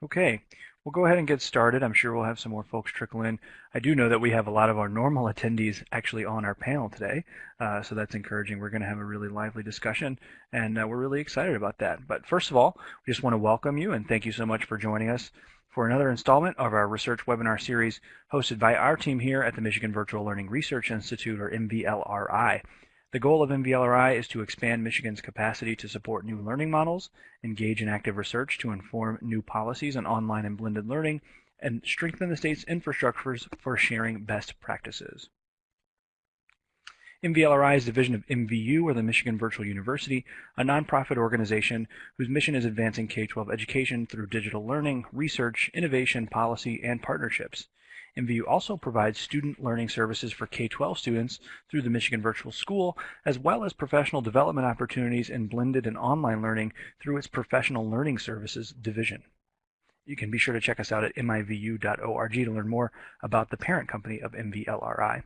Okay, we'll go ahead and get started. I'm sure we'll have some more folks trickle in. I do know that we have a lot of our normal attendees actually on our panel today, uh, so that's encouraging. We're going to have a really lively discussion, and uh, we're really excited about that. But first of all, we just want to welcome you and thank you so much for joining us for another installment of our research webinar series hosted by our team here at the Michigan Virtual Learning Research Institute, or MVLRI. The goal of MVLRI is to expand Michigan's capacity to support new learning models, engage in active research to inform new policies on online and blended learning, and strengthen the state's infrastructures for sharing best practices. MVLRI is a division of MVU, or the Michigan Virtual University, a nonprofit organization whose mission is advancing K-12 education through digital learning, research, innovation, policy, and partnerships. MVU also provides student learning services for K-12 students through the Michigan Virtual School, as well as professional development opportunities in blended and online learning through its Professional Learning Services division. You can be sure to check us out at mivu.org to learn more about the parent company of MVLRI.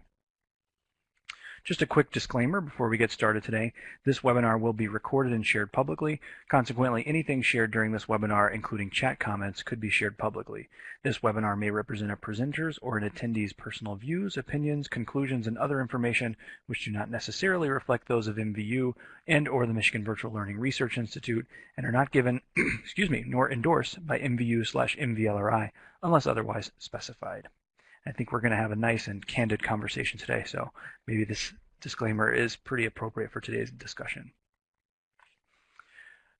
Just a quick disclaimer before we get started today. This webinar will be recorded and shared publicly. Consequently, anything shared during this webinar, including chat comments, could be shared publicly. This webinar may represent a presenter's or an attendee's personal views, opinions, conclusions, and other information which do not necessarily reflect those of MVU and or the Michigan Virtual Learning Research Institute and are not given, excuse me, nor endorsed by MVU slash MVLRI unless otherwise specified. I think we're going to have a nice and candid conversation today, so maybe this disclaimer is pretty appropriate for today's discussion.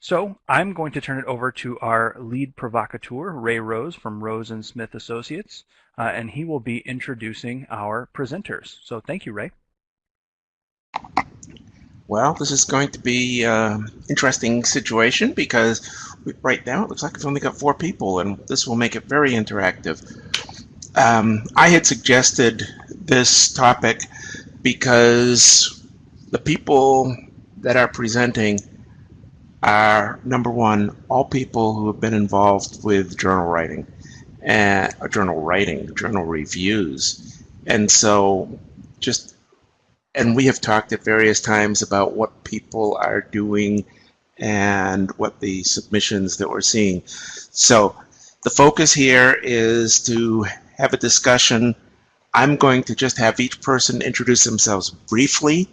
So I'm going to turn it over to our lead provocateur, Ray Rose from Rose and Smith Associates, uh, and he will be introducing our presenters. So thank you, Ray. Well, this is going to be an uh, interesting situation because right now it looks like we've only got four people, and this will make it very interactive. Um, I had suggested this topic because the people that are presenting are number one, all people who have been involved with journal writing and uh, journal writing, journal reviews. And so just and we have talked at various times about what people are doing and what the submissions that we're seeing. So the focus here is to have a discussion. I'm going to just have each person introduce themselves briefly,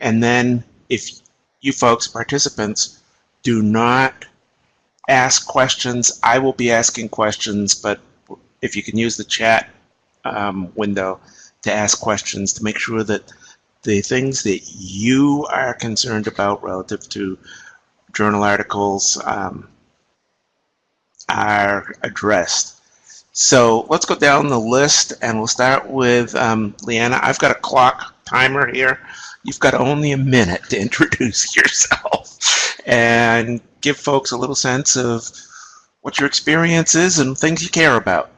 and then if you folks, participants, do not ask questions, I will be asking questions, but if you can use the chat um, window to ask questions to make sure that the things that you are concerned about relative to journal articles um, are addressed. So let's go down the list and we'll start with um, Leanna. I've got a clock timer here. You've got only a minute to introduce yourself and give folks a little sense of what your experience is and things you care about.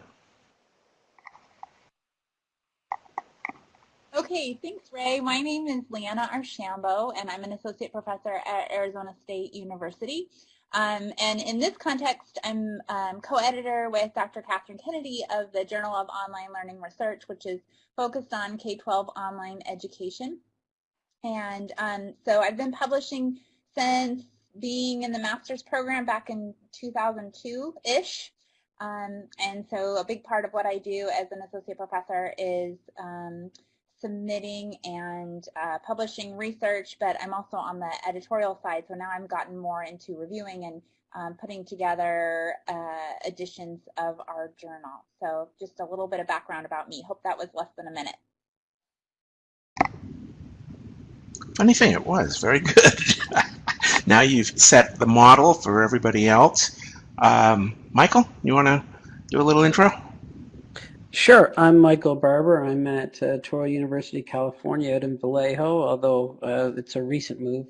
Okay, thanks, Ray. My name is Leanna Archambault, and I'm an associate professor at Arizona State University. Um, and in this context, I'm um, co-editor with Dr. Kathryn Kennedy of the Journal of Online Learning Research, which is focused on K-12 online education. And um, so I've been publishing since being in the master's program back in 2002-ish. Um, and so a big part of what I do as an associate professor is um, submitting and uh, publishing research, but I'm also on the editorial side, so now I've gotten more into reviewing and um, putting together uh, editions of our journal. So just a little bit of background about me. Hope that was less than a minute. Funny thing, it was very good. now you've set the model for everybody else. Um, Michael, you want to do a little intro? Sure. I'm Michael Barbour. I'm at uh, Touro University, California, out in Vallejo, although uh, it's a recent move.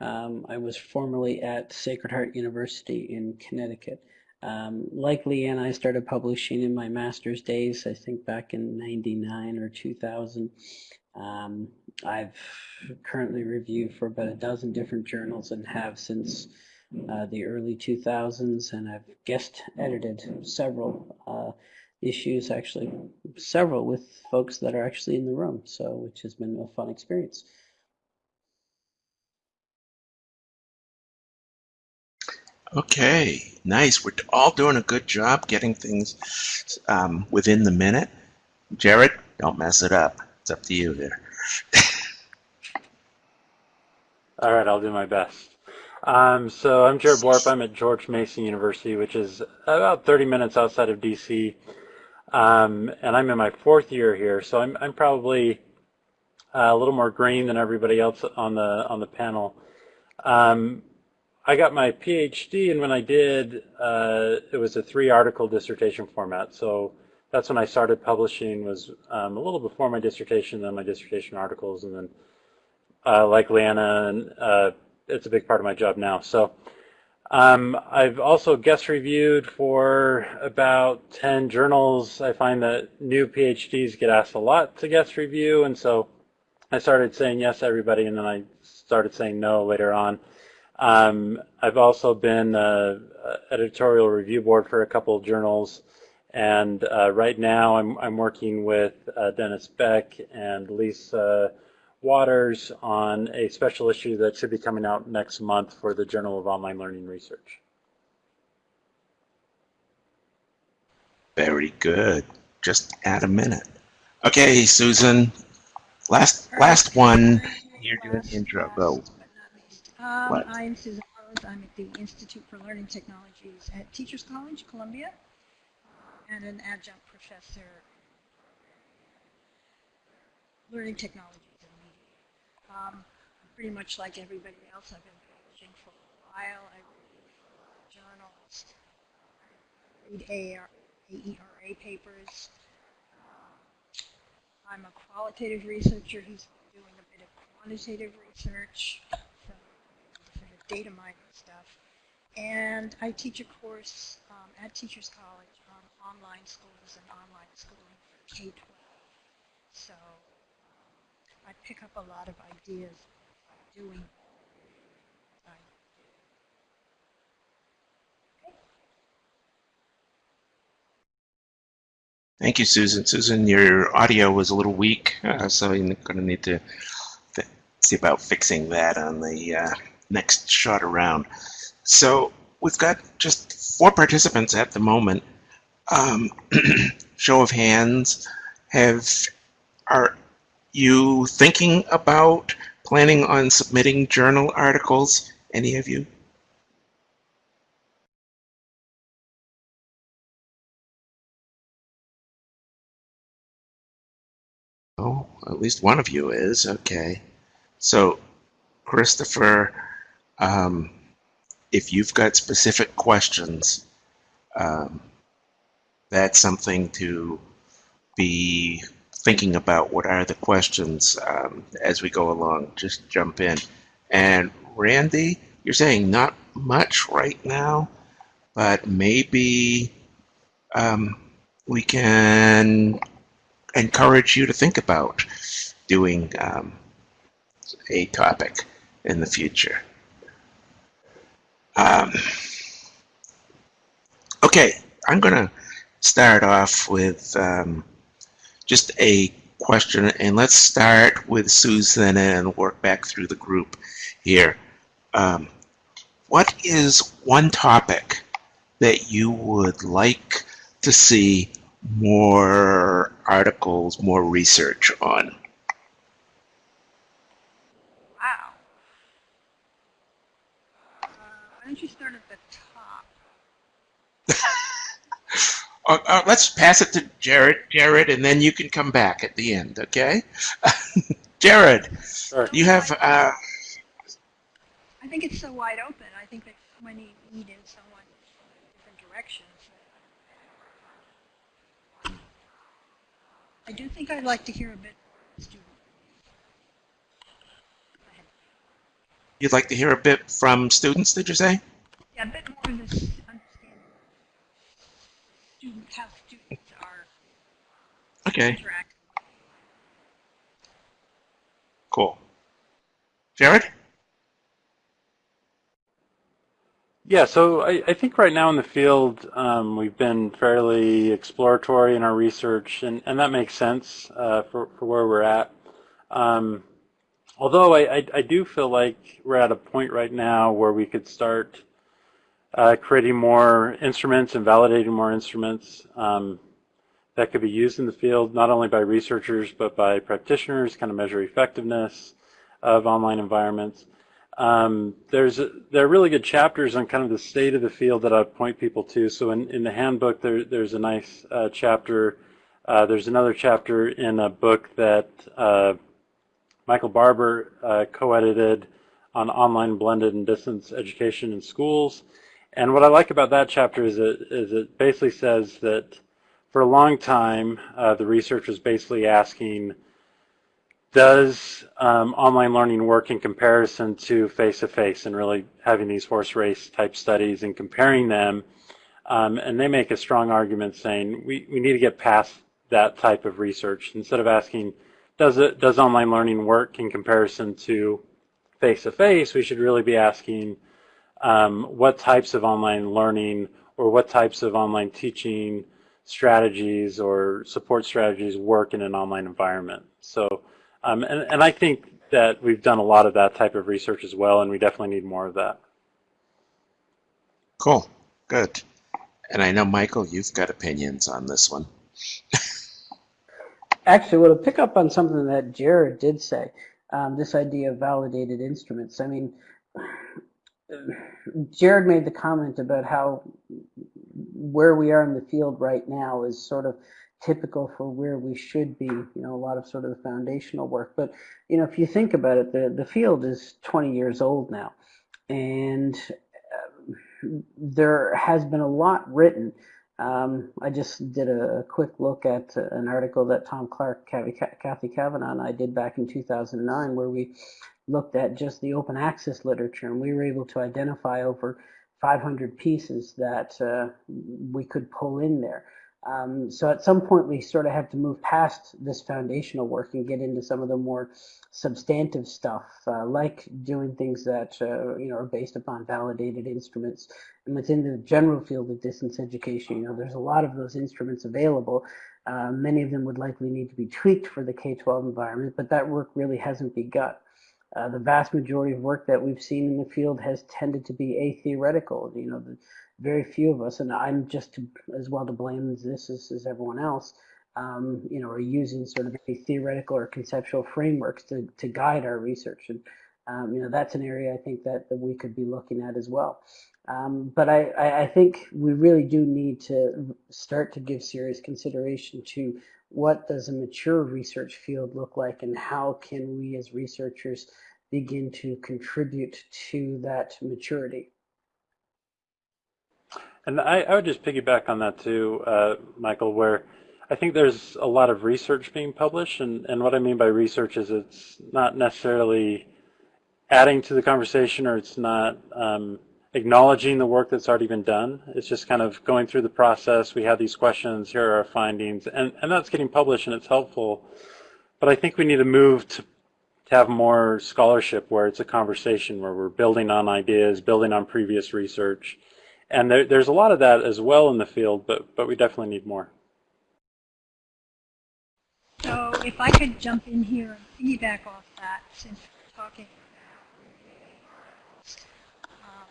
Um, I was formerly at Sacred Heart University in Connecticut. Um, like Leanne, I started publishing in my master's days, I think back in 99 or 2000. Um, I've currently reviewed for about a dozen different journals and have since uh, the early 2000s, and I've guest edited several uh, issues, actually several with folks that are actually in the room, so which has been a fun experience. Okay, nice. We're all doing a good job getting things um, within the minute. Jared, don't mess it up. It's up to you there. All right, I'll do my best. Um, so I'm Jared Borup. I'm at George Mason University, which is about 30 minutes outside of DC. Um, and I'm in my fourth year here, so I'm, I'm probably uh, a little more green than everybody else on the on the panel. Um, I got my PhD, and when I did, uh, it was a three-article dissertation format. So that's when I started publishing. Was um, a little before my dissertation, then my dissertation articles, and then uh, like Leanna, and uh, it's a big part of my job now. So um, I've also guest reviewed for about 10 journals. I find that new PhDs get asked a lot to guest review, and so I started saying yes to everybody, and then I started saying no later on. Um, I've also been uh, editorial review board for a couple of journals, and uh, right now I'm, I'm working with uh, Dennis Beck and Lisa Waters on a special issue that should be coming out next month for the Journal of Online Learning Research. Very good. Just add a minute. Okay, Susan, Last last one. You're doing the intro. Go. Um, I'm Susan Lowes. I'm at the Institute for Learning Technologies at Teachers College, Columbia, and an adjunct professor learning technologies and media. Um, pretty much like everybody else, I've been publishing for a while. I read journals, read AR, AERA papers. I'm a qualitative researcher who's doing a bit of quantitative research, so sort of data mining stuff. And I teach a course um, at Teachers College on online schools and online schooling for K-12. So I pick up a lot of ideas doing. Thank you, Susan. Susan, your audio was a little weak, uh, so you're going to need to see about fixing that on the uh, next shot around. So we've got just four participants at the moment. Um, show of hands. Have are you thinking about planning on submitting journal articles? Any of you? Oh, at least one of you is. Okay. So, Christopher, um, if you've got specific questions, um, that's something to be thinking about. What are the questions um, as we go along? Just jump in. And Randy, you're saying not much right now, but maybe um, we can encourage you to think about doing um, a topic in the future. Um, okay, I'm going to start off with um, just a question, and let's start with Susan and work back through the group here. Um, what is one topic that you would like to see more articles, more research on? Wow. Uh, why don't you start at the top? Uh, uh, let's pass it to Jared, Jared, and then you can come back at the end, okay? Jared, Sure. you have, uh, I think it's so wide open. I think that so many lead in so much different directions. I do think I'd like to hear a bit from students. Go ahead. you'd like to hear a bit from students, did you say? Yeah, a bit more of this understanding. Student, how students are Okay, cool. Jared? Yeah, so I, I think right now in the field, um, we've been fairly exploratory in our research, and, and that makes sense uh, for, for where we're at. Um, although I, I, I do feel like we're at a point right now where we could start uh, creating more instruments and validating more instruments um, that could be used in the field, not only by researchers, but by practitioners, kind of measure effectiveness of online environments. Um, there's there are really good chapters on kind of the state of the field that I point people to. So in, in the handbook, there, there's a nice uh, chapter. Uh, there's another chapter in a book that uh, Michael Barbour uh, co-edited on online blended and distance education in schools. And what I like about that chapter is it, is it basically says that for a long time, uh, the research was basically asking, does um, online learning work in comparison to face-to-face -face and really having these horse race type studies and comparing them? Um, and they make a strong argument saying we, we need to get past that type of research. Instead of asking, does it does online learning work in comparison to face-to-face, -face, we should really be asking um, what types of online learning or what types of online teaching strategies or support strategies work in an online environment. So, um, and, and I think that we've done a lot of that type of research as well, and we definitely need more of that. Cool, good. And I know, Michael, you've got opinions on this one. Actually, well, to pick up on something that Jared did say, um, this idea of validated instruments. I mean, Jared made the comment about how where we are in the field right now is sort of typical for where we should be, you know, a lot of sort of the foundational work. But, you know, if you think about it, the, the field is 20 years old now. And uh, there has been a lot written um, I just did a quick look at an article that Tom Clark, Cathy Cavanaugh, and I did back in 2009, where we looked at just the open access literature, and we were able to identify over 500 pieces that uh, we could pull in there. Um, so at some point we sort of have to move past this foundational work and get into some of the more substantive stuff, uh, like doing things that uh, you know are based upon validated instruments. And within the general field of distance education, you know, there's a lot of those instruments available. Uh, many of them would likely need to be tweaked for the K-12 environment, but that work really hasn't begun. Uh, the vast majority of work that we've seen in the field has tended to be atheoretical. You know, the, very few of us, and I'm just to, as well to blame as this as, as everyone else, um, you know, are using sort of a theoretical or conceptual frameworks to, to guide our research. And, um, you know, that's an area I think that, that we could be looking at as well. Um, but I, I think we really do need to start to give serious consideration to what does a mature research field look like and how can we as researchers begin to contribute to that maturity. And I, I would just piggyback on that too, uh, Michael, where I think there's a lot of research being published, and, and what I mean by research is it's not necessarily adding to the conversation or it's not um, acknowledging the work that's already been done. It's just kind of going through the process. We have these questions, here are our findings, and, and that's getting published and it's helpful. But I think we need to move to, to have more scholarship where it's a conversation, where we're building on ideas, building on previous research, and there, there's a lot of that as well in the field, but, but we definitely need more. So if I could jump in here and piggyback off that, since we're talking um,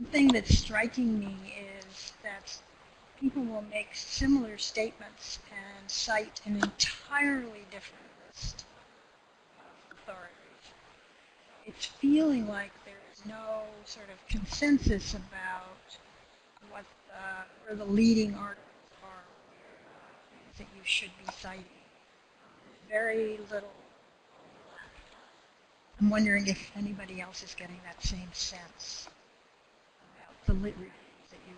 one thing that's striking me is that people will make similar statements and cite an entirely different list of authorities. It's feeling like there's no sort of consensus about what the, where the leading articles are uh, that you should be citing. Very little. I'm wondering if anybody else is getting that same sense the lit reviews that you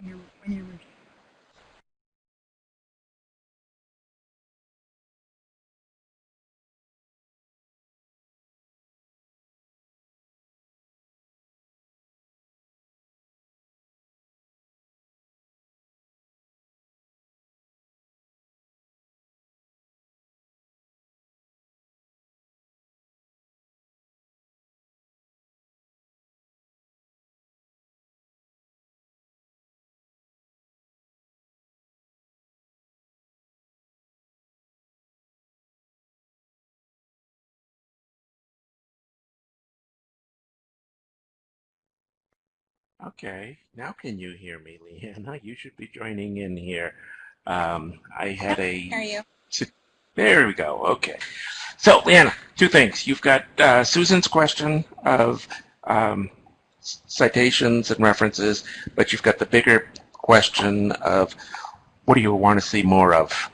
when you're, when you're reviewing. Okay, now can you hear me, Leanna? You should be joining in here. Um, I had a. Hear you. There we go. Okay. So, Leanna, two things. You've got uh, Susan's question of um, citations and references, but you've got the bigger question of what do you want to see more of?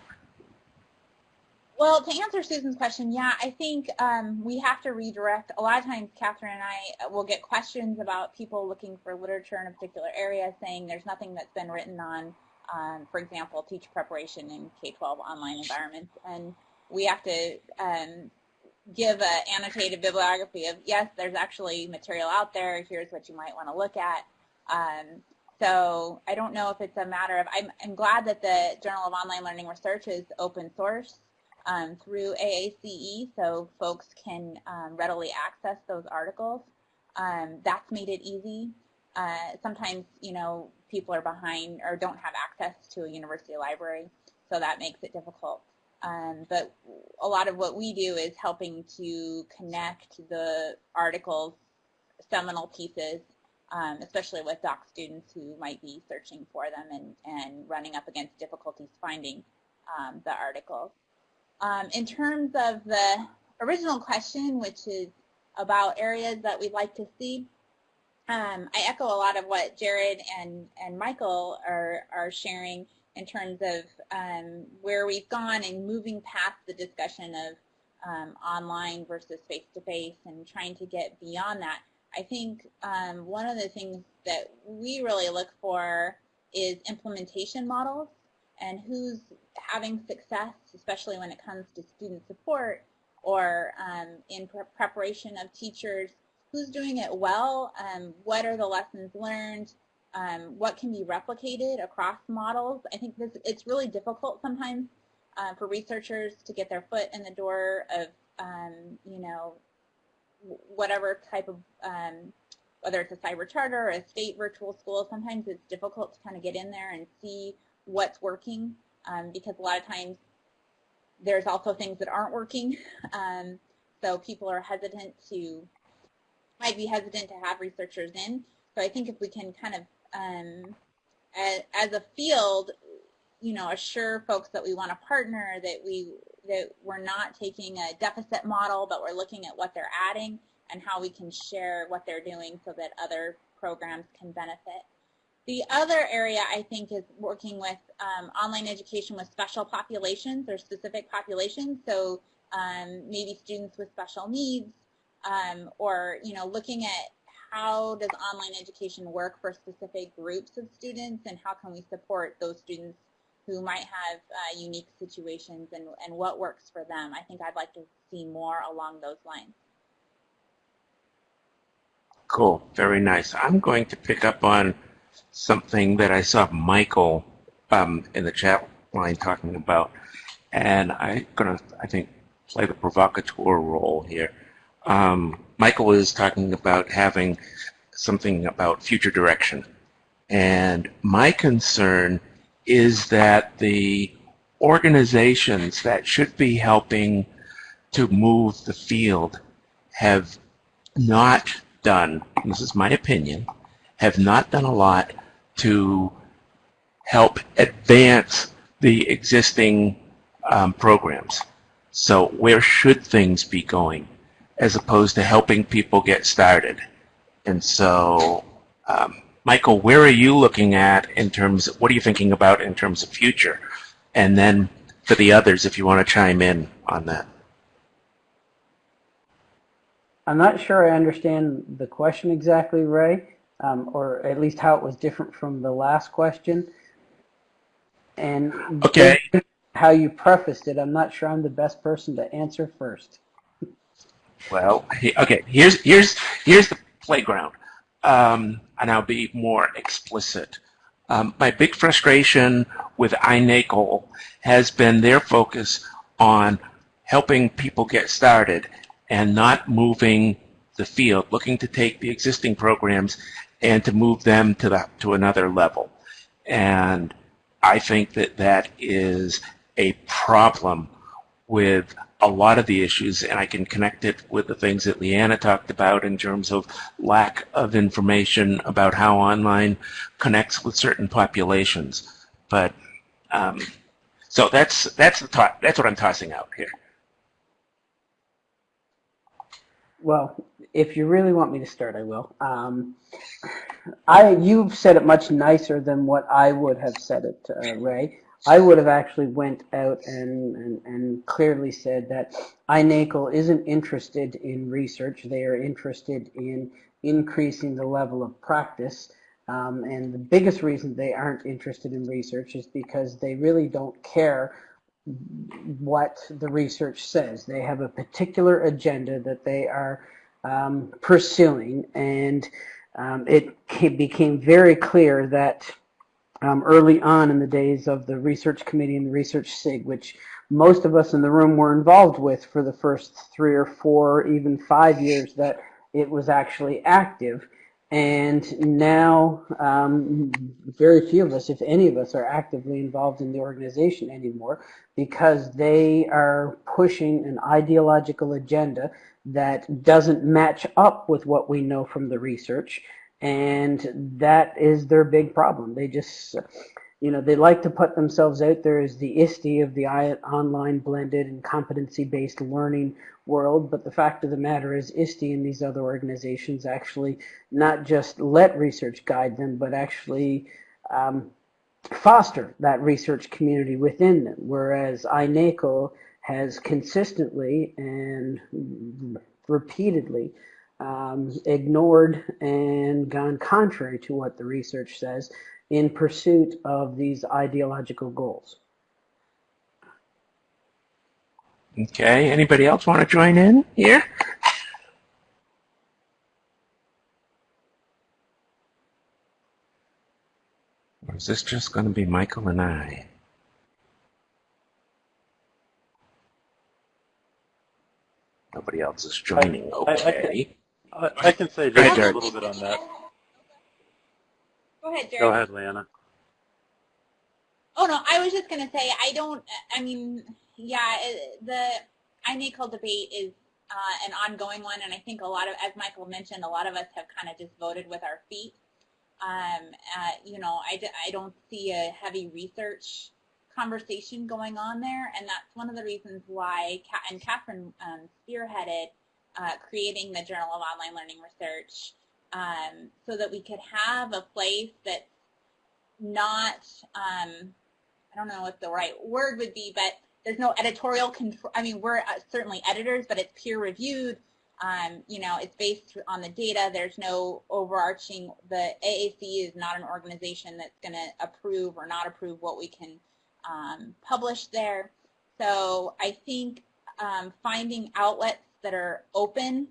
Well, to answer Susan's question, yeah, I think um, we have to redirect. A lot of times, Kathryn and I will get questions about people looking for literature in a particular area, saying there's nothing that's been written on, um, for example, teacher preparation in K-12 online environments, and we have to um, give an annotated bibliography of yes, there's actually material out there. Here's what you might want to look at. Um, so I don't know if it's a matter of. I'm, I'm glad that the Journal of Online Learning Research is open source um, through AACE so folks can um, readily access those articles. Um, that's made it easy. Uh, sometimes, you know, people are behind or don't have access to a university library, so that makes it difficult. Um, but a lot of what we do is helping to connect the articles, seminal pieces, um, especially with doc students who might be searching for them and, and running up against difficulties finding um, the articles. Um, in terms of the original question, which is about areas that we'd like to see, um, I echo a lot of what Jared and, and Michael are, are sharing in terms of um, where we've gone and moving past the discussion of um, online versus face-to-face -face and trying to get beyond that. I think um, one of the things that we really look for is implementation models and who's having success, especially when it comes to student support or um, in pre preparation of teachers, who's doing it well, um, what are the lessons learned, um, what can be replicated across models. I think this it's really difficult sometimes uh, for researchers to get their foot in the door of, um, you know, whatever type of, um, whether it's a cyber charter or a state virtual school, sometimes it's difficult to kind of get in there and see what's working um, because a lot of times there's also things that aren't working. Um, so people are hesitant to, might be hesitant to have researchers in. So I think if we can kind of, um, as, as a field, you know, assure folks that we want to partner, that we that we're not taking a deficit model, but we're looking at what they're adding and how we can share what they're doing so that other programs can benefit. The other area I think is working with um, online education with special populations or specific populations. So um, maybe students with special needs um, or, you know, looking at how does online education work for specific groups of students and how can we support those students who might have uh, unique situations and, and what works for them. I think I'd like to see more along those lines. Cool, very nice. I'm going to pick up on something that I saw Michael um, in the chat line talking about, and I'm gonna, I think, play the provocateur role here. Um, Michael is talking about having something about future direction, and my concern is that the organizations that should be helping to move the field have not done, this is my opinion, have not done a lot to help advance the existing um, programs. So where should things be going as opposed to helping people get started? And so, um, Michael, where are you looking at in terms of, what are you thinking about in terms of future? And then for the others, if you want to chime in on that. I'm not sure I understand the question exactly, Ray um, or at least how it was different from the last question. And okay. how you prefaced it, I'm not sure I'm the best person to answer first. Well, okay. Here's here's here's the playground, um, and I'll be more explicit. Um, my big frustration with iNACOL has been their focus on helping people get started and not moving the field, looking to take the existing programs and to move them to to another level. And I think that that is a problem with a lot of the issues, and I can connect it with the things that Leanna talked about in terms of lack of information about how online connects with certain populations. But um, so that's that's the that's what I'm tossing out here. Well, if you really want me to start, I will. Um, I you've said it much nicer than what I would have said it, uh, Ray. I would have actually went out and, and, and clearly said that iNACOL isn't interested in research. They are interested in increasing the level of practice. Um, and the biggest reason they aren't interested in research is because they really don't care what the research says. They have a particular agenda that they are um, pursuing, and um, it became very clear that um, early on in the days of the research committee and the research SIG, which most of us in the room were involved with for the first three or four, even five years that it was actually active. And now, um, very few of us, if any of us, are actively involved in the organization anymore because they are pushing an ideological agenda that doesn't match up with what we know from the research and that is their big problem. They just, you know, they like to put themselves out there as the ISTE of the online blended and competency-based learning world, but the fact of the matter is ISTE and these other organizations actually not just let research guide them, but actually um, foster that research community within them, whereas iNACOL has consistently and repeatedly um, ignored and gone contrary to what the research says in pursuit of these ideological goals. Okay, anybody else want to join in here? Or is this just going to be Michael and I? Nobody else is joining. Okay. I, I can say just a little bit on that. Go ahead, Jared. Go ahead, Leanna. Oh no, I was just gonna say I don't. I mean, yeah, the iNACOL debate is uh, an ongoing one, and I think a lot of, as Michael mentioned, a lot of us have kind of just voted with our feet. Um, uh, you know, I, I don't see a heavy research conversation going on there, and that's one of the reasons why, and Kathryn um, spearheaded uh, creating the Journal of Online Learning Research um, so that we could have a place that's not, um, I don't know what the right word would be, but there's no editorial control. I mean, we're uh, certainly editors, but it's peer reviewed. Um, you know, it's based on the data. There's no overarching, the AAC is not an organization that's going to approve or not approve what we can um, publish there. So I think um, finding outlets that are open.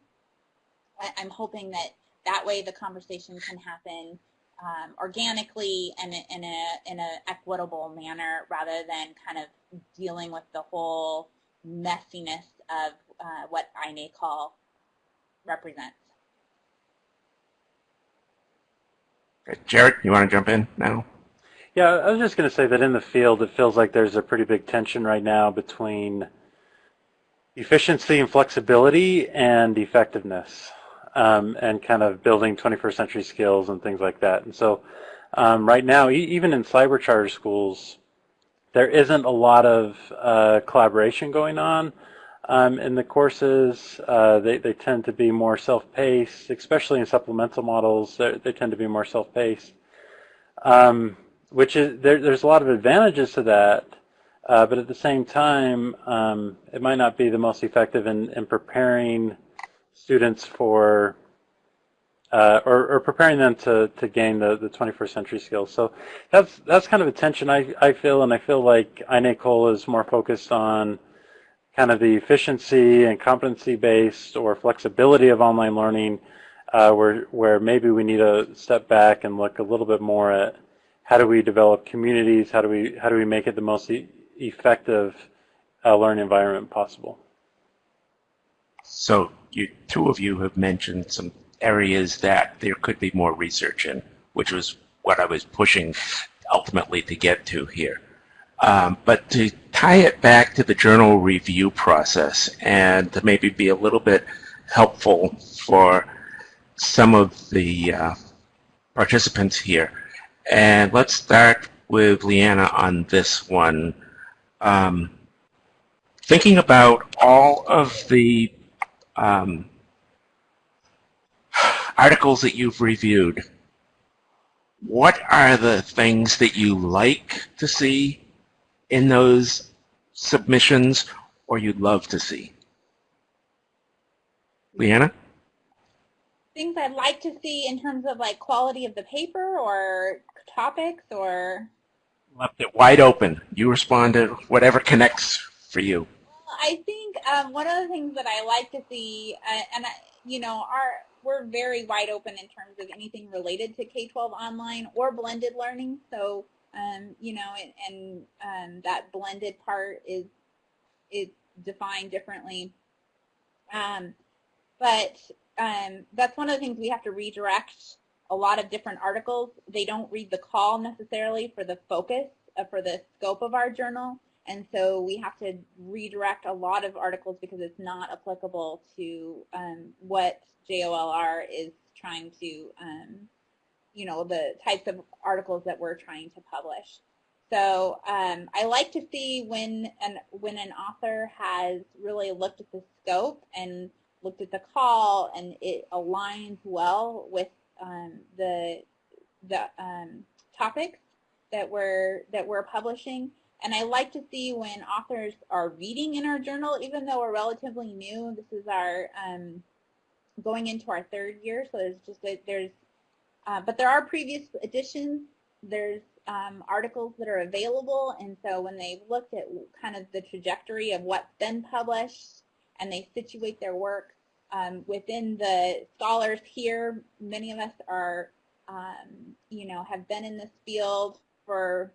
I'm hoping that that way the conversation can happen um, organically and in a in an equitable manner rather than kind of dealing with the whole messiness of uh, what iNACOL represents. Jared, you want to jump in now? Yeah, I was just going to say that in the field, it feels like there's a pretty big tension right now between efficiency and flexibility and effectiveness um, and kind of building 21st century skills and things like that. And so um, right now, e even in cyber charter schools, there isn't a lot of uh, collaboration going on um, in the courses. Uh, they, they tend to be more self-paced, especially in supplemental models. They tend to be more self-paced, um, which is there, there's a lot of advantages to that. Uh, but at the same time, um, it might not be the most effective in, in preparing students for, uh, or, or, preparing them to, to gain the, the 21st century skills. So that's, that's kind of a tension I, I feel, and I feel like iNACOL is more focused on kind of the efficiency and competency-based or flexibility of online learning, uh, where, where maybe we need to step back and look a little bit more at how do we develop communities, how do we, how do we make it the most e effective uh, learning environment possible. So you, two of you have mentioned some areas that there could be more research in, which was what I was pushing ultimately to get to here. Um, but to tie it back to the journal review process and to maybe be a little bit helpful for some of the uh, participants here. And let's start with Leanna on this one. Um, thinking about all of the um, articles that you've reviewed, what are the things that you like to see in those submissions or you'd love to see? Leanna? Things I'd like to see in terms of like quality of the paper or topics or? Left it wide open. You respond to whatever connects for you. I think um, one of the things that I like to see, uh, and I, you know, our we're very wide open in terms of anything related to K-12 online or blended learning. So, um, you know, and, and um, that blended part is is defined differently. Um, but um, that's one of the things we have to redirect a lot of different articles. They don't read the call necessarily for the focus, uh, for the scope of our journal. And so we have to redirect a lot of articles because it's not applicable to um, what JOLR is trying to, um, you know, the types of articles that we're trying to publish. So um, I like to see when an when an author has really looked at the scope and looked at the call and it aligns well with um, the the um, topics that we're that we're publishing. And I like to see when authors are reading in our journal, even though we're relatively new. This is our um, going into our third year, so there's just a, there's, uh, but there are previous editions. There's um, articles that are available, and so when they've looked at kind of the trajectory of what's been published, and they situate their work um, within the scholars here, many of us are, um, you know, have been in this field for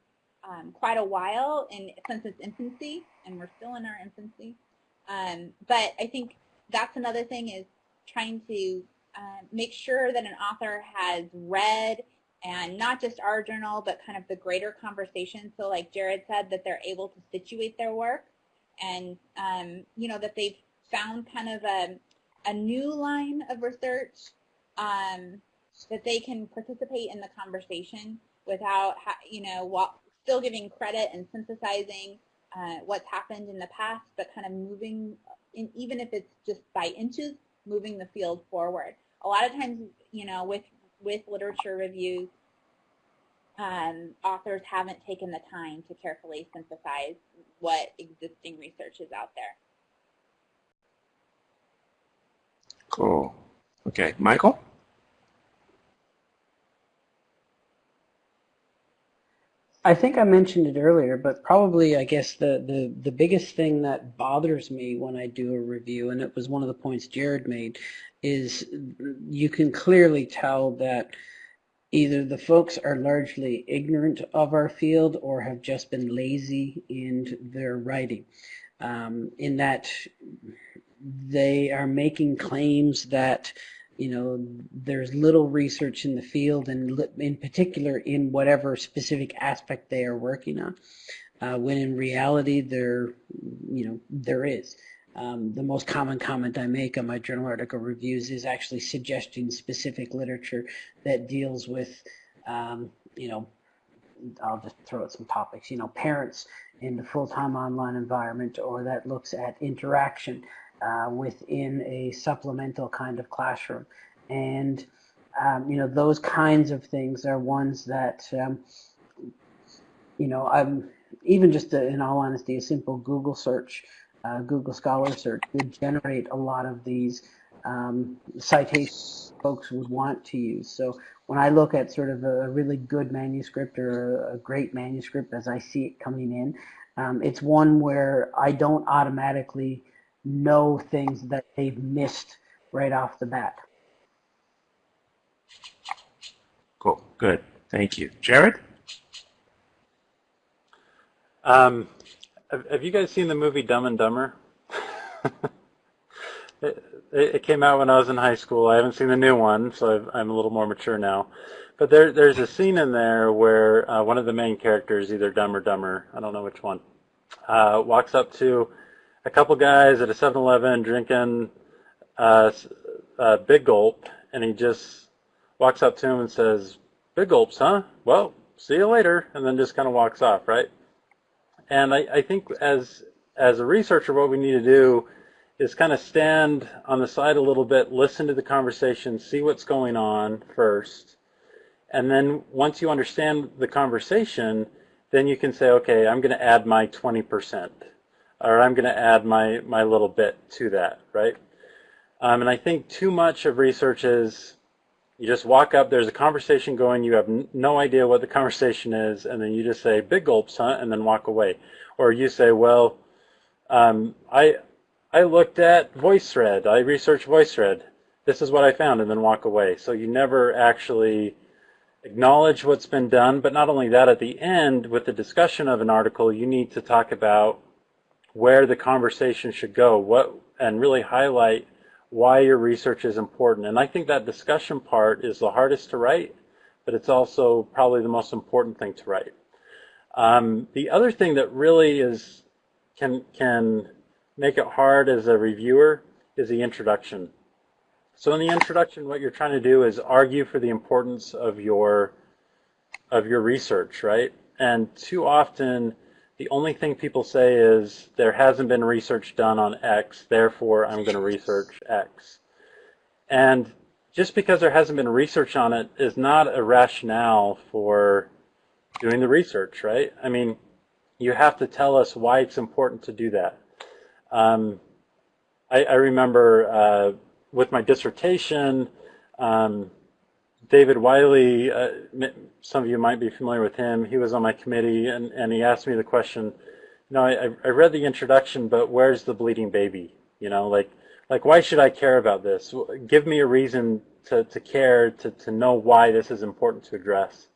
um, quite a while and since its infancy, and we're still in our infancy. Um, but I think that's another thing is trying to uh, make sure that an author has read and not just our journal, but kind of the greater conversation. So like Jared said, that they're able to situate their work and, um, you know, that they've found kind of a, a new line of research um, that they can participate in the conversation without, you know, while still giving credit and synthesizing uh, what's happened in the past, but kind of moving, in, even if it's just by inches, moving the field forward. A lot of times, you know, with, with literature reviews, um, authors haven't taken the time to carefully synthesize what existing research is out there. Cool. Okay, Michael? I think I mentioned it earlier, but probably I guess the, the, the biggest thing that bothers me when I do a review, and it was one of the points Jared made, is you can clearly tell that either the folks are largely ignorant of our field or have just been lazy in their writing. Um, in that they are making claims that you know, there's little research in the field and in particular in whatever specific aspect they are working on. Uh, when in reality there, you know, there is. Um, the most common comment I make on my journal article reviews is actually suggesting specific literature that deals with, um, you know, I'll just throw out some topics, you know, parents in the full-time online environment or that looks at interaction uh, within a supplemental kind of classroom. And, um, you know, those kinds of things are ones that, um, you know, I'm even just a, in all honesty, a simple Google search, uh, Google Scholar search would generate a lot of these um, citations folks would want to use. So when I look at sort of a really good manuscript or a great manuscript as I see it coming in, um, it's one where I don't automatically know things that they've missed right off the bat. Cool. Good. Thank you. Jared? Um, have, have you guys seen the movie Dumb and Dumber? It, it came out when I was in high school. I haven't seen the new one, so i am a little more mature now. But there, there's a scene in there where uh, one of the main characters, either Dumb or Dumber, I don't know which one, uh, walks up to a couple guys at a 7-Eleven drinking uh, a big gulp, and he just walks up to him and says, "Big gulps, huh? Well, see you later," and then just kind of walks off, right? And I, I think as as a researcher, what we need to do is kind of stand on the side a little bit, listen to the conversation, see what's going on first, and then once you understand the conversation, then you can say, okay, I'm going to add my 20%, or I'm going to add my, my little bit to that, right? Um, and I think too much of research is you just walk up, there's a conversation going, you have no idea what the conversation is, and then you just say, big gulps, huh? And then walk away. Or you say, well, um, I, I looked at VoiceThread. I researched VoiceThread. This is what I found, and then walk away. So you never actually acknowledge what's been done, but not only that, at the end, with the discussion of an article, you need to talk about where the conversation should go, what, and really highlight why your research is important. And I think that discussion part is the hardest to write, but it's also probably the most important thing to write. Um, the other thing that really is can can make it hard as a reviewer is the introduction. So in the introduction, what you're trying to do is argue for the importance of your of your research, right? And too often, the only thing people say is there hasn't been research done on X, therefore I'm going to research X. And just because there hasn't been research on it is not a rationale for doing the research, right? I mean, you have to tell us why it's important to do that. Um, I, I, remember uh, with my dissertation, um, David Wiley, uh, some of you might be familiar with him. He was on my committee, and, and he asked me the question, you know, I, I read the introduction, but where's the bleeding baby? You know, like, like why should I care about this? Give me a reason to, to care, to, to know why this is important to address.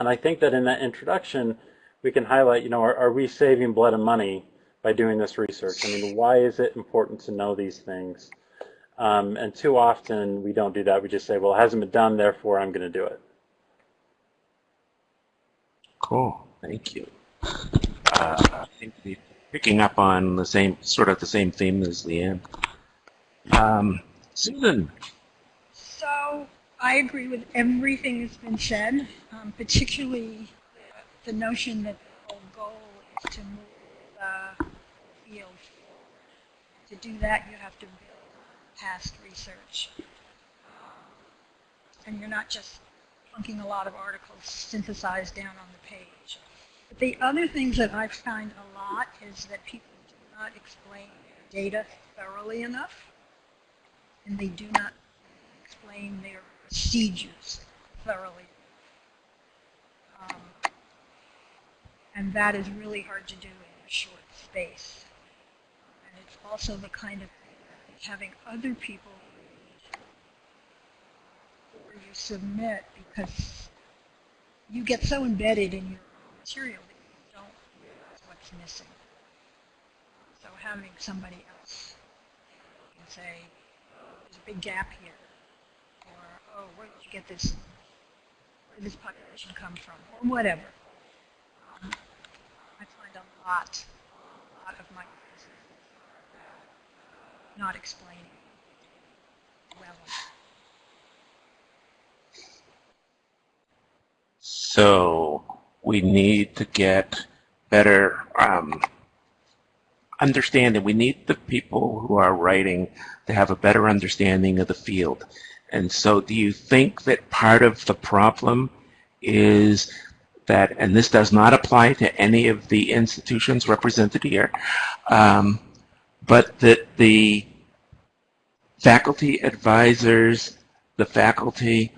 And I think that in that introduction, we can highlight, you know, are, are we saving blood and money by doing this research? I mean, why is it important to know these things? Um, and too often we don't do that. We just say, well, it hasn't been done, therefore I'm going to do it. Cool. Thank you. Uh, I think we're picking up on the same, sort of the same theme as Leanna. Um, Susan. So I agree with everything that's been said, um, particularly the notion that the whole goal is to move the field. To do that, you have to build past research. And you're not just plunking a lot of articles synthesized down on the page. But the other things that I find a lot is that people do not explain their data thoroughly enough, and they do not explain their procedures thoroughly. Um, and that is really hard to do in a short space. And it's also the kind of having other people where you submit because you get so embedded in your material that you don't realize what's missing. So having somebody else can say, there's a big gap here, or, oh, where did you get this, where did this population come from, or whatever. Um, I find a lot, a lot of my not explaining well So we need to get better um, understanding. We need the people who are writing to have a better understanding of the field. And so do you think that part of the problem is that, and this does not apply to any of the institutions represented here, um, but that the faculty advisors, the faculty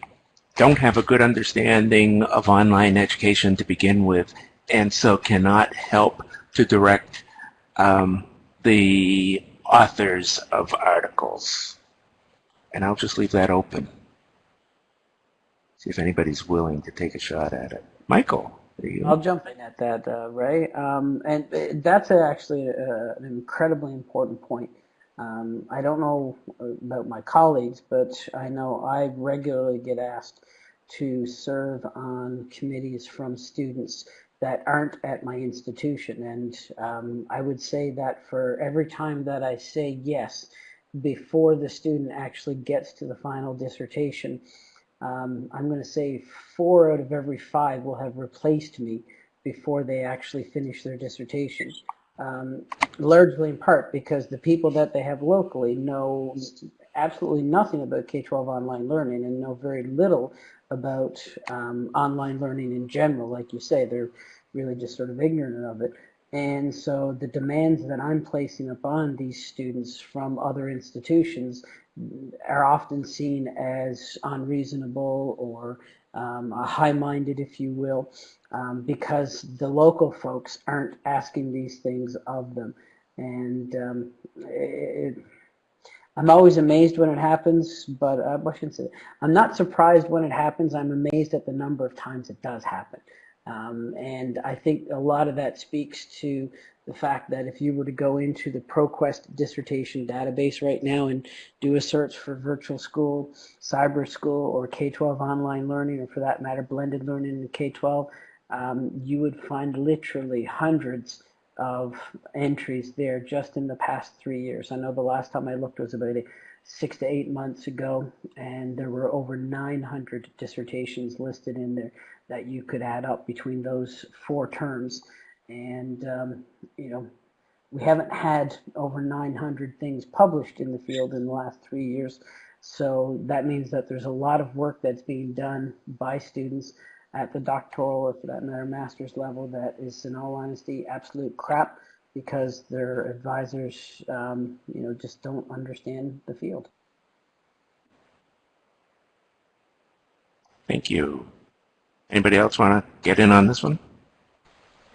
don't have a good understanding of online education to begin with, and so cannot help to direct um, the authors of articles. And I'll just leave that open. See if anybody's willing to take a shot at it. Michael. I'll jump in at that, uh, Ray. Um, and uh, that's actually uh, an incredibly important point. Um, I don't know about my colleagues, but I know I regularly get asked to serve on committees from students that aren't at my institution. And um, I would say that for every time that I say yes, before the student actually gets to the final dissertation, um, I'm going to say four out of every five will have replaced me before they actually finish their dissertation. Um, largely in part because the people that they have locally know absolutely nothing about K-12 online learning and know very little about um, online learning in general. Like you say, they're really just sort of ignorant of it. And so the demands that I'm placing upon these students from other institutions are often seen as unreasonable or um, high-minded, if you will, um, because the local folks aren't asking these things of them. And um, it, I'm always amazed when it happens, but uh, I shouldn't say I'm not surprised when it happens. I'm amazed at the number of times it does happen. Um, and I think a lot of that speaks to the fact that if you were to go into the ProQuest dissertation database right now and do a search for virtual school, cyber school, or K-12 online learning, or for that matter, blended learning in K-12, um, you would find literally hundreds of entries there just in the past three years. I know the last time I looked was about six to eight months ago, and there were over 900 dissertations listed in there that you could add up between those four terms. And, um, you know, we haven't had over 900 things published in the field in the last three years. So that means that there's a lot of work that's being done by students at the doctoral or for that matter master's level that is in all honesty absolute crap because their advisors um, you know just don't understand the field. Thank you. Anybody else want to get in on this one?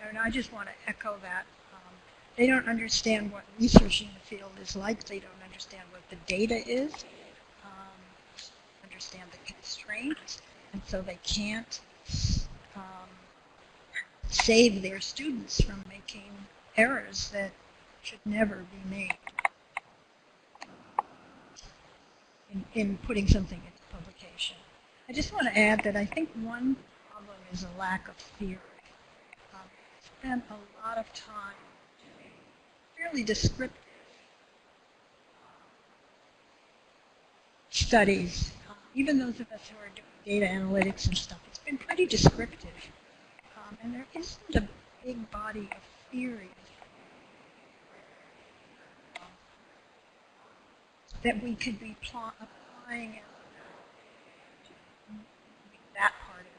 No, no, I just want to echo that. Um, they don't understand what research in the field is like. They don't understand what the data is, um, understand the constraints, and so they can't save their students from making errors that should never be made in, in putting something into publication. I just want to add that I think one problem is a lack of theory. Um, spent a lot of time doing fairly descriptive studies. Uh, even those of us who are doing data analytics and stuff, it's been pretty descriptive. Um, and there isn't a big body of theory um, that we could be applying that part of it.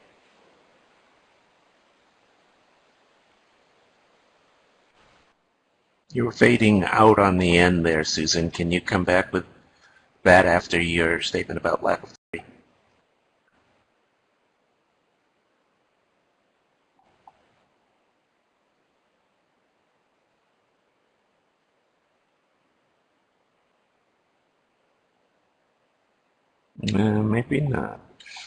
You're fading out on the end there, Susan. Can you come back with that after your statement about lack of three? Uh, maybe not.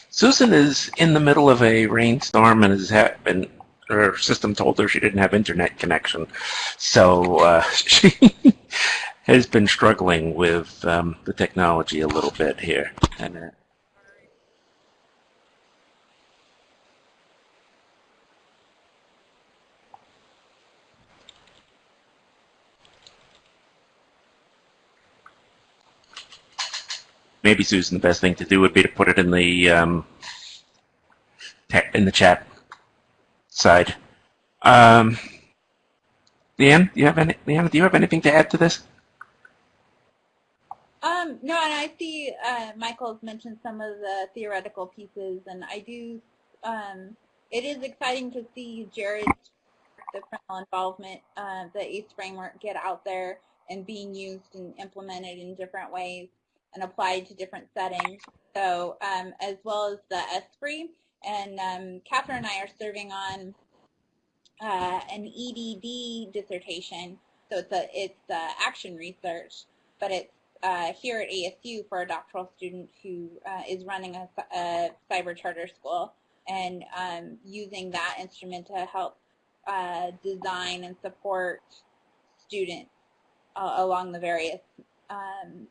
Susan is in the middle of a rainstorm and has been her system told her she didn't have internet connection. So uh, she has been struggling with um, the technology a little bit here. And, uh, maybe Susan, the best thing to do would be to put it in the um, in the chat side. Um, Leanna, do you have any? Leanna, do you have anything to add to this? Um, no, and I see uh, Michael's mentioned some of the theoretical pieces, and I do. Um, it is exciting to see Jared's the criminal involvement, uh, the ACE framework get out there and being used and implemented in different ways and applied to different settings. So um, as well as the ESFRI, and um, Kathryn and I are serving on uh, an EDD dissertation. So it's a it's uh, action research, but it's uh, here at ASU for a doctoral student who uh, is running a, a, cyber charter school and um, using that instrument to help uh, design and support students uh, along the various um,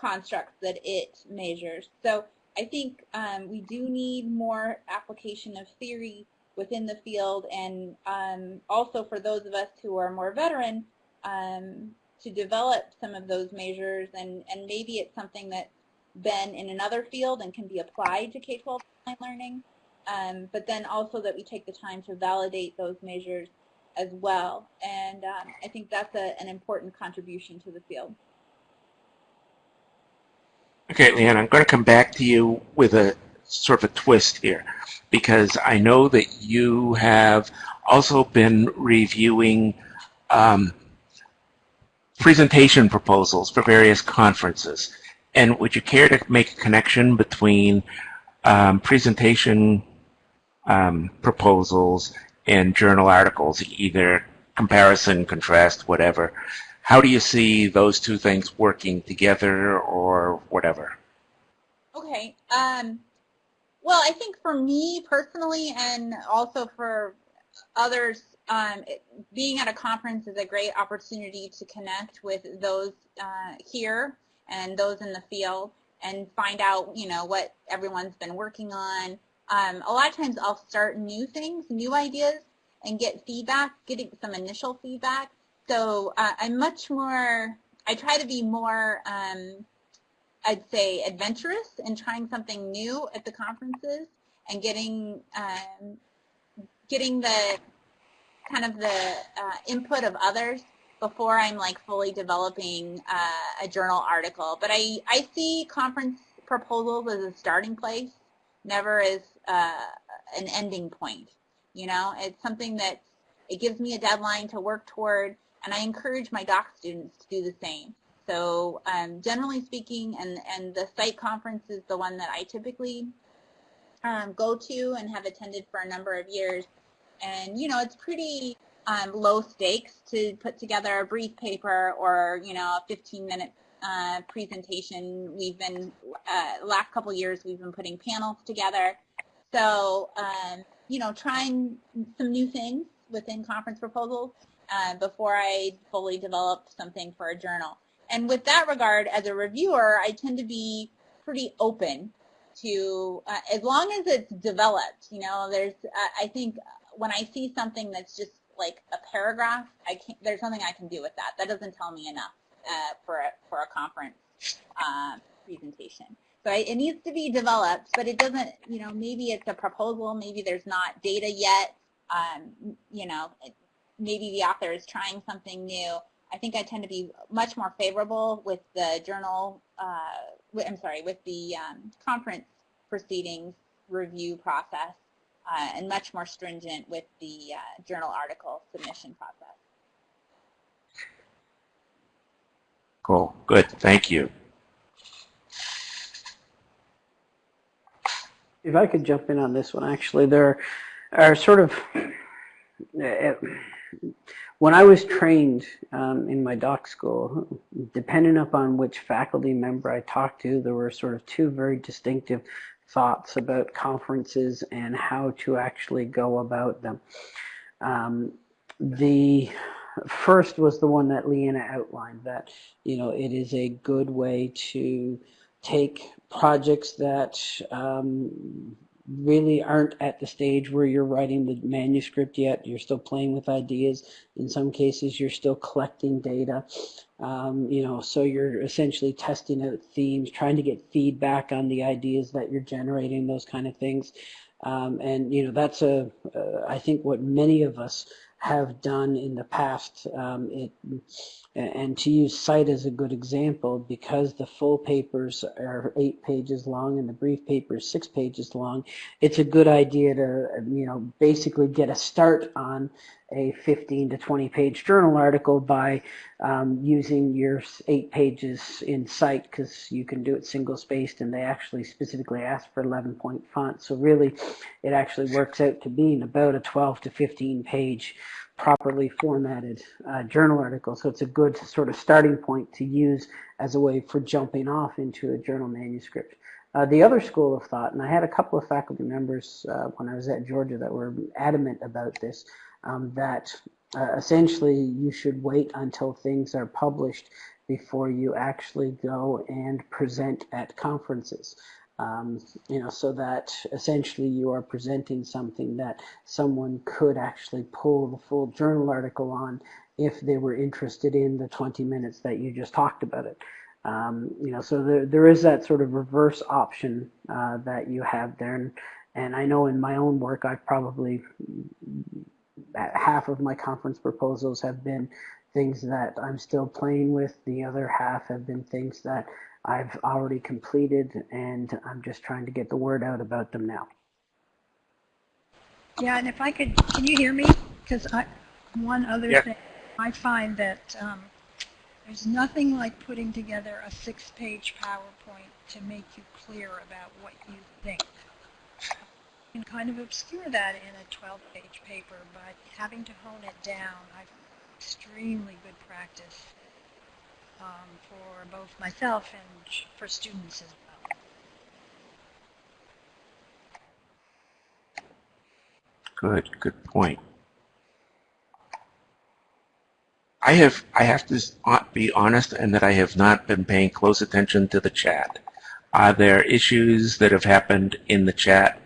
constructs that it measures. So I think um, we do need more application of theory within the field and um, also for those of us who are more veteran um, to develop some of those measures and, and maybe it's something that's been in another field and can be applied to K-12 learning, um, but then also that we take the time to validate those measures as well. And um, I think that's a, an important contribution to the field. Okay, Leanna, I'm going to come back to you with a sort of a twist here because I know that you have also been reviewing um, presentation proposals for various conferences. And would you care to make a connection between um, presentation um, proposals and journal articles, either comparison, contrast, whatever? How do you see those two things working together or whatever? Okay. Um, well, I think for me personally and also for others, um, it, being at a conference is a great opportunity to connect with those uh, here and those in the field and find out, you know, what everyone's been working on. Um, a lot of times I'll start new things, new ideas, and get feedback, getting some initial feedback. So uh, I'm much more, I try to be more, um, I'd say, adventurous in trying something new at the conferences and getting, um, getting the kind of the uh, input of others before I'm like fully developing uh, a journal article. But I, I see conference proposals as a starting place, never as uh, an ending point. You know, it's something that it gives me a deadline to work toward, and I encourage my doc students to do the same. So um, generally speaking, and, and the SITE conference is the one that I typically um, go to and have attended for a number of years. And, you know, it's pretty um, low stakes to put together a brief paper or, you know, a 15 minute uh, presentation. We've been, uh, last couple years, we've been putting panels together. So, um, you know, trying some new things within conference proposals uh, before I fully develop something for a journal. And with that regard, as a reviewer, I tend to be pretty open to, uh, as long as it's developed, you know, there's, uh, I think when I see something that's just like a paragraph, I can't, there's nothing I can do with that. That doesn't tell me enough uh, for, a, for a conference uh, presentation. So I, it needs to be developed, but it doesn't, you know, maybe it's a proposal, maybe there's not data yet, um, you know, maybe the author is trying something new. I think I tend to be much more favorable with the journal, uh, I'm sorry, with the um, conference proceedings review process uh, and much more stringent with the uh, journal article submission process. Cool. Good. Thank you. If I could jump in on this one, actually, there are sort of, uh, when I was trained um, in my doc school, depending upon which faculty member I talked to, there were sort of two very distinctive thoughts about conferences and how to actually go about them. Um, the first was the one that Leanna outlined that you know it is a good way to take projects that um, really aren't at the stage where you're writing the manuscript yet. You're still playing with ideas. In some cases, you're still collecting data. Um, you know, so you're essentially testing out themes, trying to get feedback on the ideas that you're generating, those kind of things. Um, and you know, that's a uh, I think what many of us have done in the past. Um, it, and to use SITE as a good example, because the full papers are eight pages long and the brief paper is six pages long, it's a good idea to, you know, basically get a start on a 15 to 20 page journal article by um, using your eight pages in SITE because you can do it single spaced and they actually specifically ask for 11 point font. So really it actually works out to being about a 12 to 15 page properly formatted uh, journal article. So it's a good sort of starting point to use as a way for jumping off into a journal manuscript. Uh, the other school of thought, and I had a couple of faculty members uh, when I was at Georgia that were adamant about this, um, that uh, essentially you should wait until things are published before you actually go and present at conferences. Um, you know, so that essentially you are presenting something that someone could actually pull the full journal article on if they were interested in the 20 minutes that you just talked about it. Um, you know, so there, there is that sort of reverse option uh, that you have there. And, and I know in my own work, I've probably half of my conference proposals have been things that I'm still playing with. The other half have been things that I've already completed and I'm just trying to get the word out about them now. Yeah, and if I could, can you hear me? Because one other Yeah. thing, I find that um, there's nothing like putting together a six-page PowerPoint to make you clear about what you think. You can kind of obscure that in a 12-page paper, but having to hone it down, I find extremely good practice um, for both myself and for students as well. Good, good point. I have I have to be honest and that I have not been paying close attention to the chat. Are there issues that have happened in the chat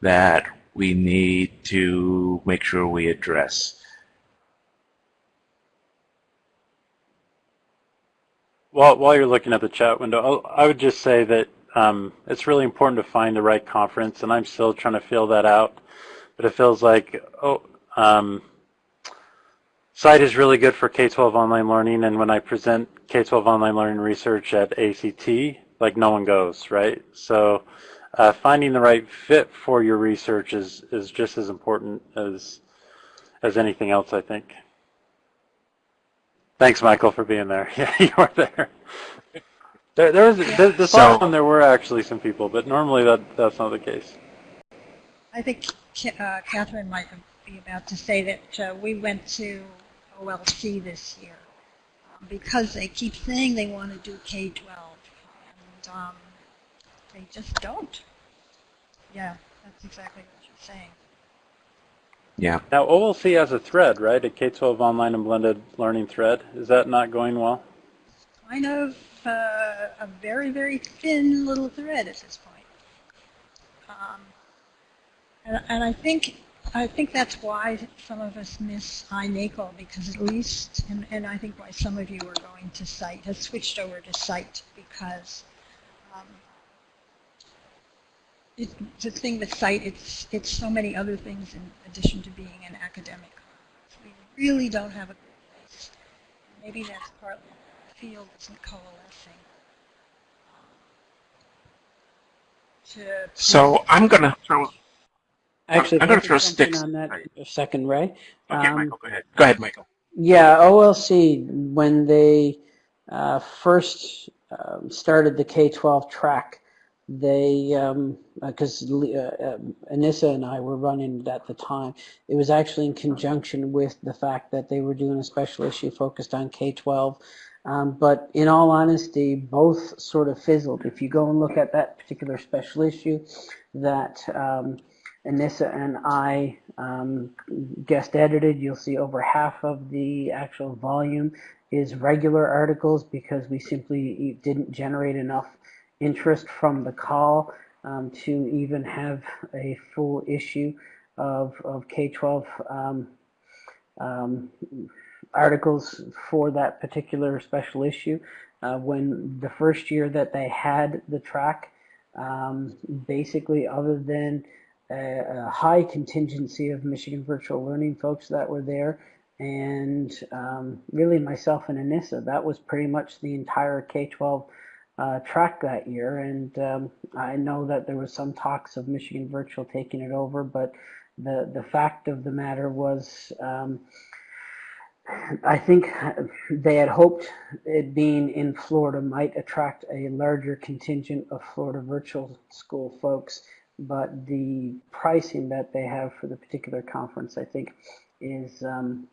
that we need to make sure we address? While, while you're looking at the chat window, I'll- I would just say that um, it's really important to find the right conference, and I'm still trying to feel that out. But it feels like, oh, um, SITE is really good for K-12 online learning, and when I present K-12 online learning research at AECT, like no one goes, right? So uh, finding the right fit for your research is, is just as important as, as anything else, I think. Thanks, Michael, for being there. Yeah, you were there. There, there was this, this So- last one. There were actually some people, but normally that that's not the case. I think uh, Kathryn might be about to say that uh, we went to OLC this year um, because they keep saying they want to do K-12, and um, they just don't. Yeah, that's exactly what you're saying. Yeah. Now OLC has a thread, right? A K-12 online and blended learning thread. Is that not going well? Kind of uh, a very, very thin little thread at this point. Um, and, and I think I think that's why some of us miss iNACOL because at least, and, and I think why some of you are going to SITE, has switched over to SITE because um, it, the thing with SITE, it's, it's so many other things in addition to being an academic. We really don't have a good place. Maybe that's partly why the field isn't coalescing. To, So I'm gonna throw. Actually, I'm gonna throw jump in sticks. on that a second, Ray. Okay, Um, Michael, go ahead. Go ahead, Michael. Yeah, OLC, when they uh, first um, started the K-12 track, they, because uh, uh, Anissa and I were running it at the time, it was actually in conjunction with the fact that they were doing a special issue focused on K-12. Um, but in all honesty, both sort of fizzled. If you go and look at that particular special issue that um, Anissa and I um, guest edited, you'll see over half of the actual volume is regular articles because we simply didn't generate enough interest from the call um, to even have a full issue of, of K-12 um, um, articles for that particular special issue. Uh, when the first year that they had the track, um, basically other than a, a high contingency of Michigan Virtual Learning folks that were there, and um, really myself and Anissa, that was pretty much the entire K-12 uh, track that year. And um, I know that there was some talks of Michigan Virtual taking it over, but the the fact of the matter was. Um, I think they had hoped it being in Florida might attract a larger contingent of Florida virtual school folks, but the pricing that they have for the particular conference, I think, is um,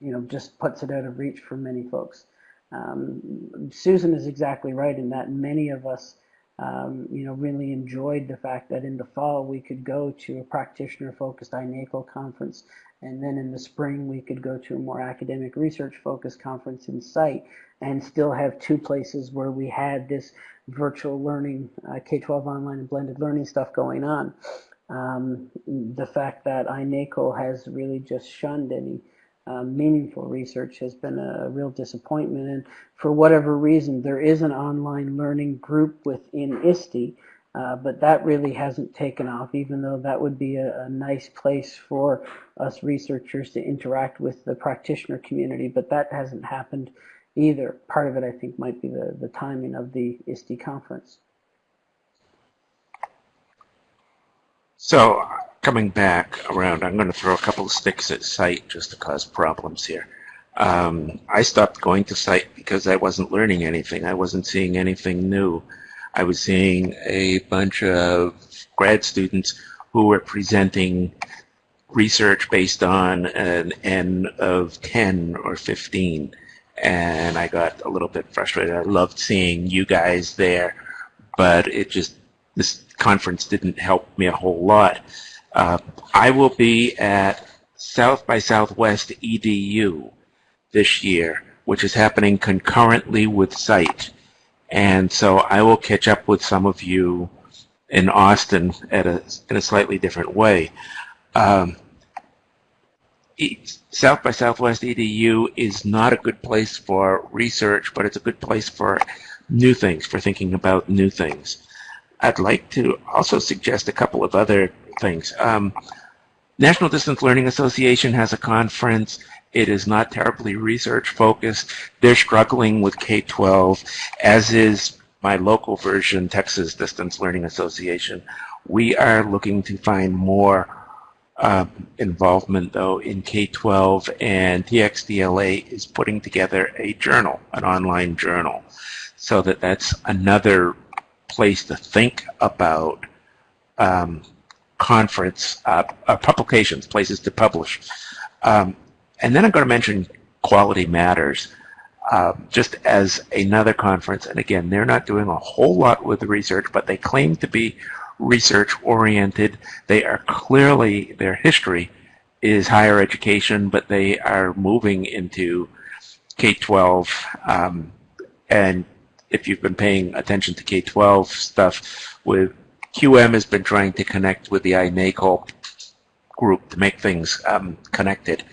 you know just puts it out of reach for many folks. Um, Susan is exactly right in that many of us um, you know, really enjoyed the fact that in the fall we could go to a practitioner-focused iNACOL conference, and then in the spring we could go to a more academic research-focused conference in SITE, and still have two places where we had this virtual learning, uh, K-12 online and blended learning stuff going on. Um, the fact that iNACOL has really just shunned any uh, meaningful research has been a real disappointment. And for whatever reason, there is an online learning group within ISTE, uh, but that really hasn't taken off, even though that would be a, a, nice place for us researchers to interact with the practitioner community, but that hasn't happened either. Part of it, I think, might be the, the timing of the ISTE conference. So coming back around, I'm going to throw a couple of sticks at SITE just to cause problems here. Um, I stopped going to SITE because I wasn't learning anything. I wasn't seeing anything new. I was seeing a bunch of grad students who were presenting research based on an N of 10 or 15. And I got a little bit frustrated. I loved seeing you guys there, but it just, this conference didn't help me a whole lot. Uh, I will be at South by Southwest EDU this year, which is happening concurrently with SITE. And so I will catch up with some of you in Austin at a, in a slightly different way. Um, South by Southwest EDU is not a good place for research, but it's a good place for new things, for thinking about new things. I'd like to also suggest a couple of other things. Um, National Distance Learning Association has a conference. It is not terribly research focused. They're struggling with K-12, as is my local version, Texas Distance Learning Association. We are looking to find more uh, involvement, though, in K-12, and TXDLA is putting together a journal, an online journal, so that that's another place to think about um, conference uh, uh, publications, places to publish. Um, and then I'm going to mention Quality Matters uh, just as another conference. And again, they're not doing a whole lot with the research, but they claim to be research oriented. They are clearly, their history is higher education, but they are moving into K-12. Um, and if you've been paying attention to K-12 stuff with QM has been trying to connect with the iNACOL group to make things um, connected.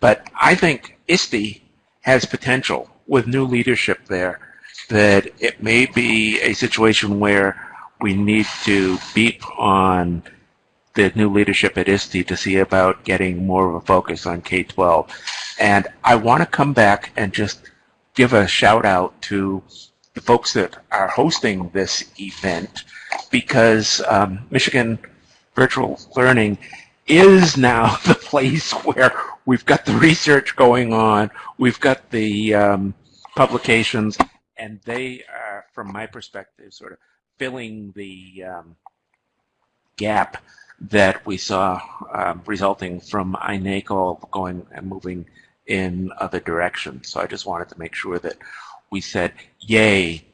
But I think ISTE has potential with new leadership there that it may be a situation where we need to beep on the new leadership at ISTE to see about getting more of a focus on K-12. And I want to come back and just give a shout out to the folks that are hosting this event because um, Michigan Virtual Learning is now the place where we've got the research going on, we've got the um, publications, and they are, from my perspective, sort of filling the um, gap that we saw um, resulting from iNACOL going and moving in other directions. So I just wanted to make sure that we said yay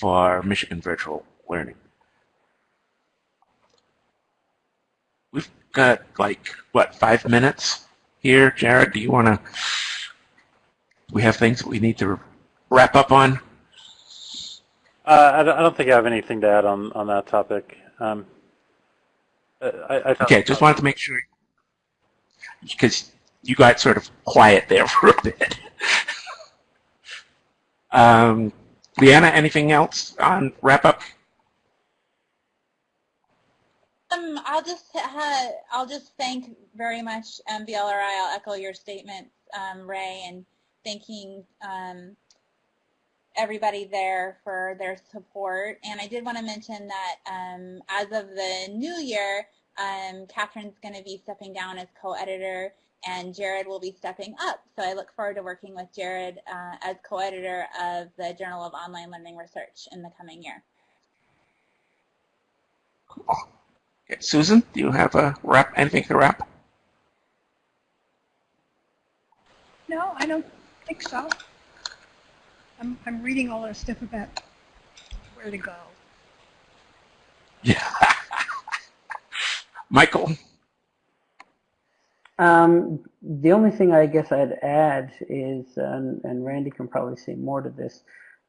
for Michigan Virtual Learning. We've got like, what, five minutes here? Jared, do you want to, we have things that we need to wrap up on? Uh, I, don't, I don't think I have anything to add on, on that topic. Um, I, I okay, just wanted to make sure, because you got sort of quiet there for a bit. Um, Leanna, anything else on wrap up? Um, I'll just uh, I'll just thank very much um, VLRI. I'll echo your statements, um, Ray, and thanking um, everybody there for their support. And I did want to mention that um, as of the new year, um, Kathryn's going to be stepping down as co-editor and Jared will be stepping up. So I look forward to working with Jared uh, as co-editor of the Journal of Online Learning Research in the coming year. Cool. Susan, do you have a wrap, anything to wrap? No, I don't think so. I'm, I'm reading all the stuff about where to go. Yeah. Michael? Um, the only thing I guess I'd add is, um, and Randy can probably say more to this,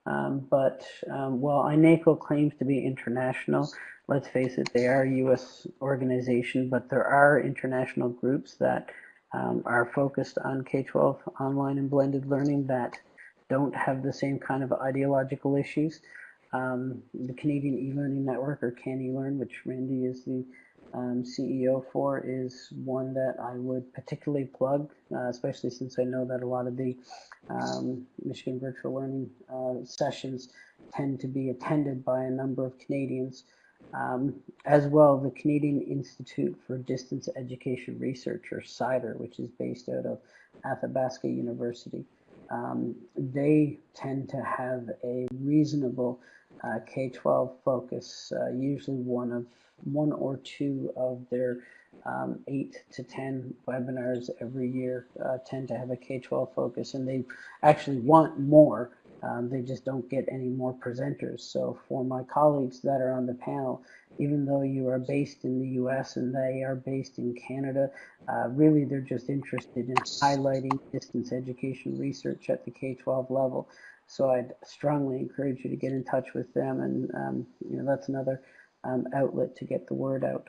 um, but um, while INACOL claims to be international, let's face it, they are a U.S. organization, but there are international groups that um, are focused on K-12 online and blended learning that don't have the same kind of ideological issues. The Canadian e-learning network, or CANeLearn, which Randy is the um, CEO for is one that I would particularly plug, uh, especially since I know that a lot of the um, Michigan virtual learning uh, sessions tend to be attended by a number of Canadians. Um, as well, the Canadian Institute for Distance Education Research, or CIDER, which is based out of Athabasca University. Um, they tend to have a reasonable uh, K-12 focus, uh, usually one of one or two of their um, eight to 10 webinars every year uh, tend to have a K-12 focus and they actually want more. Um, they just don't get any more presenters. So for my colleagues that are on the panel, even though you are based in the US and they are based in Canada, uh, really they're just interested in highlighting distance education research at the K-12 level. So I'd strongly encourage you to get in touch with them and um, you know that's another um, outlet to get the word out.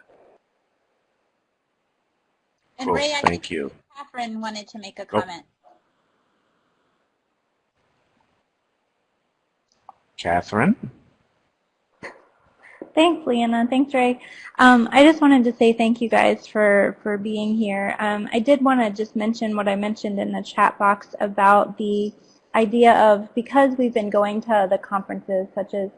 And Cool, Ray, I thank you. Kathryn wanted to make a Oh. comment. Kathryn? Thanks, Leanna. Thanks, Ray. Um, I just wanted to say thank you guys for, for being here. Um, I did want to just mention what I mentioned in the chat box about the idea of because we've been going to the conferences such as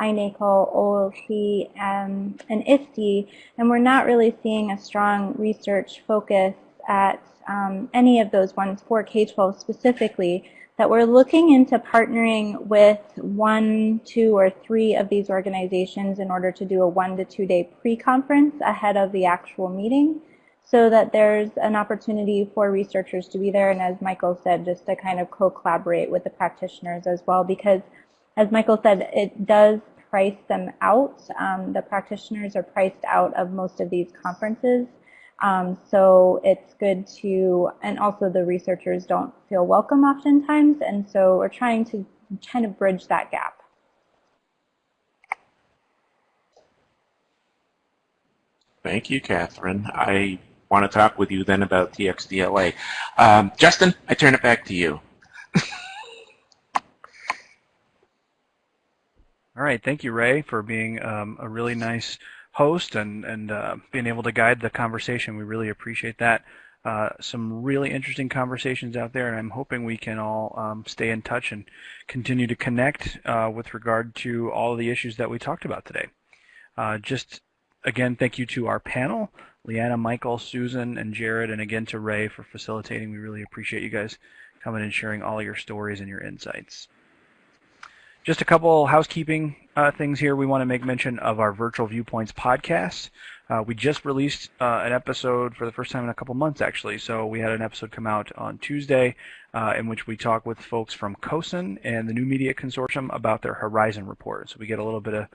INACOL, OLC, um, and ISTE, and we're not really seeing a strong research focus at um, any of those ones for K-12 specifically, that we're looking into partnering with one, two, or three of these organizations in order to do a one to two day pre-conference ahead of the actual meeting so that there's an opportunity for researchers to be there and as Michael said, just to kind of co-collaborate with the practitioners as well because as Michael said, it does price them out. Um, the practitioners are priced out of most of these conferences. Um, so it's good to, and also the researchers don't feel welcome oftentimes, and so we're trying to kind of bridge that gap. Thank you, Kathryn. I want to talk with you then about TXDLA. Um, Justin, I turn it back to you. All right, thank you, Ray, for being um, a really nice host and and uh, being able to guide the conversation. We really appreciate that. Uh, some really interesting conversations out there, and I'm hoping we can all um, stay in touch and continue to connect uh, with regard to all the issues that we talked about today. Uh, just again, thank you to our panel, Leanna, Michael, Susan, and Jared, and again to Ray for facilitating. We really appreciate you guys coming and sharing all your stories and your insights. Just a couple housekeeping uh, things here. We want to make mention of our Virtual Viewpoints podcast. Uh, we just released uh, an episode for the first time in a couple months, actually. So we had an episode come out on Tuesday uh, in which we talk with folks from CoSN and the New Media Consortium about their Horizon report. So we get a little bit of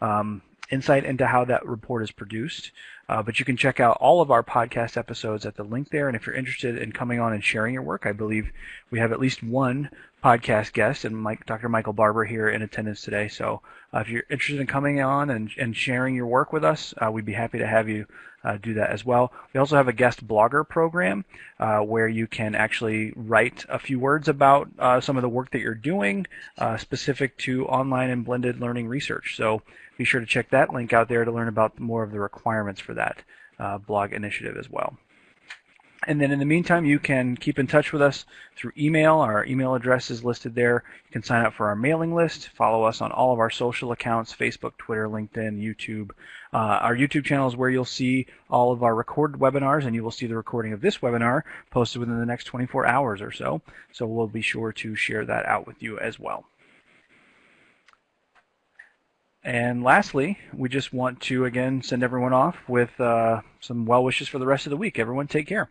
um, insight into how that report is produced. Uh, but you can check out all of our podcast episodes at the link there. And if you're interested in coming on and sharing your work, I believe we have at least one podcast guest, and Mike, Dr. Michael Barbour here in attendance today. So uh, if you're interested in coming on and, and sharing your work with us, uh, we'd be happy to have you uh, do that as well. We also have a guest blogger program uh, where you can actually write a few words about uh, some of the work that you're doing uh, specific to online and blended learning research. So be sure to check that link out there to learn about more of the requirements for that blog initiative as well. And then in the meantime, you can keep in touch with us through email. Our email address is listed there. You can sign up for our mailing list, follow us on all of our social accounts, Facebook, Twitter, LinkedIn, YouTube. Uh, our YouTube channel is where you'll see all of our recorded webinars, and you will see the recording of this webinar posted within the next 24 hours or so. So we'll be sure to share that out with you as well. And lastly, we just want to again send everyone off with uh, some well wishes for the rest of the week. Everyone take care.